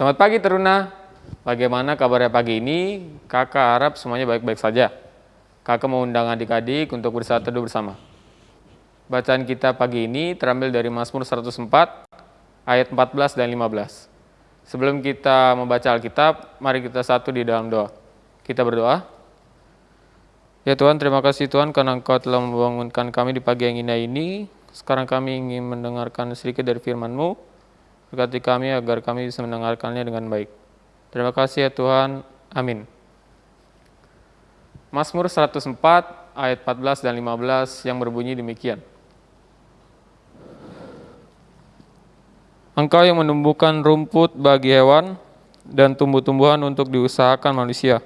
Selamat pagi Teruna. Bagaimana kabarnya pagi ini? Kakak harap semuanya baik-baik saja. Kakak undang adik-adik untuk bersaat teduh bersama. Bacaan kita pagi ini terambil dari Mazmur 104 ayat 14 dan 15. Sebelum kita membaca Alkitab, mari kita satu di dalam doa. Kita berdoa. Ya Tuhan, terima kasih Tuhan karena Engkau telah membangunkan kami di pagi yang indah ini. Sekarang kami ingin mendengarkan sedikit dari firman-Mu Berkati kami agar kami bisa mendengarkannya dengan baik. Terima kasih ya Tuhan. Amin. Mazmur 104 ayat 14 dan 15 yang berbunyi demikian. Engkau yang menumbuhkan rumput bagi hewan dan tumbuh-tumbuhan untuk diusahakan manusia,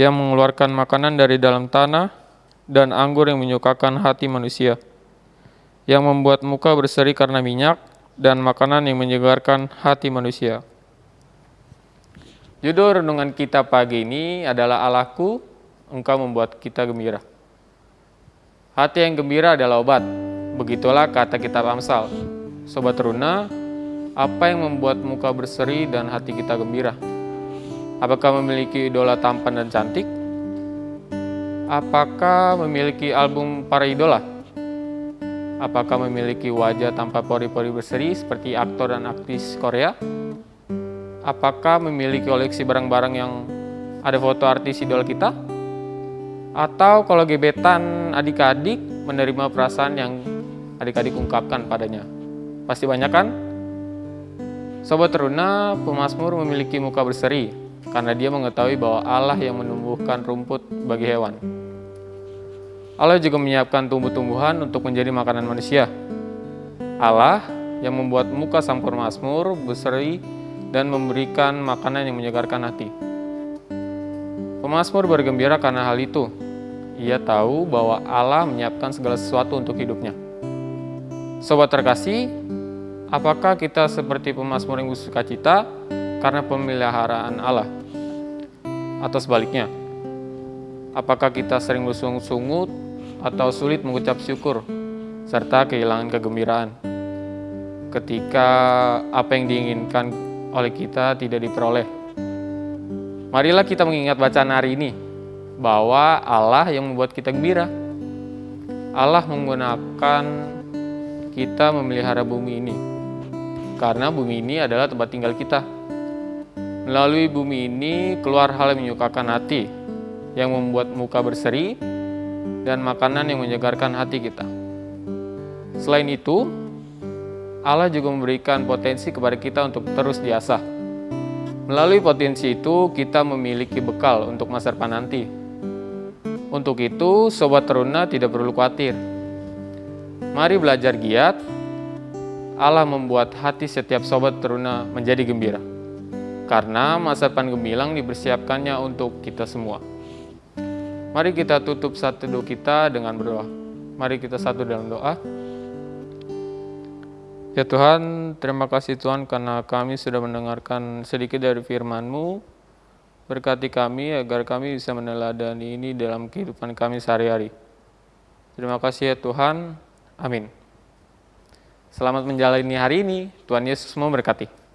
yang mengeluarkan makanan dari dalam tanah dan anggur yang menyukakan hati manusia, yang membuat muka berseri karena minyak dan makanan yang menyegarkan hati manusia. Judul renungan kita pagi ini adalah Allahku, Engkau membuat kita gembira. Hati yang gembira adalah obat. Begitulah kata kitab Amsal. Sobat Runa, apa yang membuat muka berseri dan hati kita gembira? Apakah memiliki idola tampan dan cantik? Apakah memiliki album para idola? Apakah memiliki wajah tanpa pori-pori berseri seperti aktor dan aktris Korea? Apakah memiliki koleksi barang-barang yang ada foto artis idol kita? Atau kalau gebetan adik-adik menerima perasaan yang adik-adik ungkapkan padanya? Pasti banyak kan? Sobat Teruna, pemazmur memiliki muka berseri karena dia mengetahui bahwa Allah yang menumbuhkan rumput bagi hewan. Allah juga menyiapkan tumbuh-tumbuhan untuk menjadi makanan manusia. Allah yang membuat muka sang permasmur berseri dan memberikan makanan yang menyegarkan hati. Pemasmur bergembira karena hal itu. Ia tahu bahwa Allah menyiapkan segala sesuatu untuk hidupnya. Sobat terkasih, apakah kita seperti pemasmur yang bersuka cita karena pemeliharaan Allah? Atau sebaliknya, apakah kita sering bersungut-sungut atau sulit mengucap syukur serta kehilangan kegembiraan ketika apa yang diinginkan oleh kita tidak diperoleh. Marilah kita mengingat bacaan hari ini bahwa Allah yang membuat kita gembira. Allah menggunakan kita memelihara bumi ini karena bumi ini adalah tempat tinggal kita. Melalui bumi ini keluar hal yang menyukakan hati, yang membuat muka berseri, dan makanan yang menyegarkan hati kita. Selain itu, Allah juga memberikan potensi kepada kita untuk terus diasah. Melalui potensi itu, kita memiliki bekal untuk masa depan nanti. Untuk itu, Sobat Teruna tidak perlu khawatir. Mari belajar giat, Allah membuat hati setiap Sobat Teruna menjadi gembira. Karena masa depan gemilang dipersiapkannya untuk kita semua. Mari kita tutup satu doa kita dengan berdoa. Mari kita satu dalam doa. Ya Tuhan, terima kasih Tuhan karena kami sudah mendengarkan sedikit dari firman-Mu. Berkati kami agar kami bisa meneladani ini dalam kehidupan kami sehari-hari. Terima kasih ya Tuhan. Amin. Selamat menjalani hari ini. Tuhan Yesus memberkati.